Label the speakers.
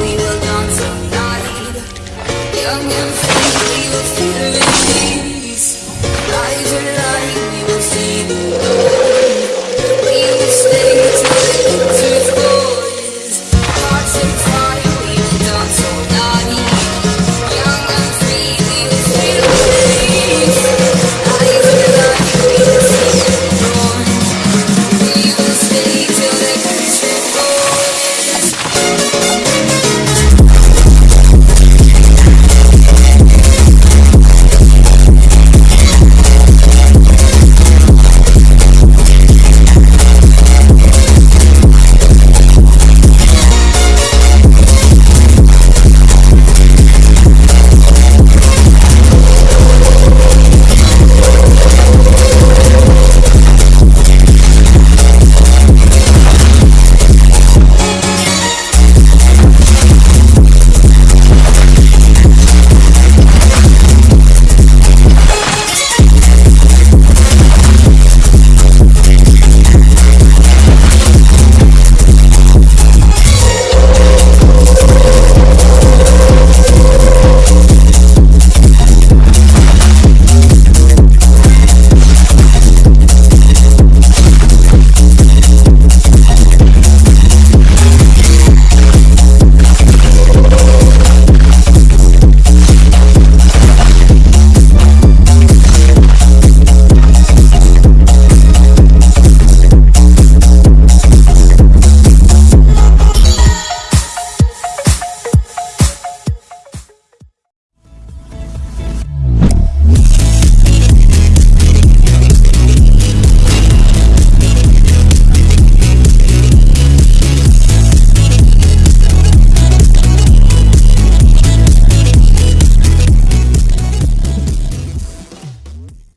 Speaker 1: we were gone so Young and free, we were feeling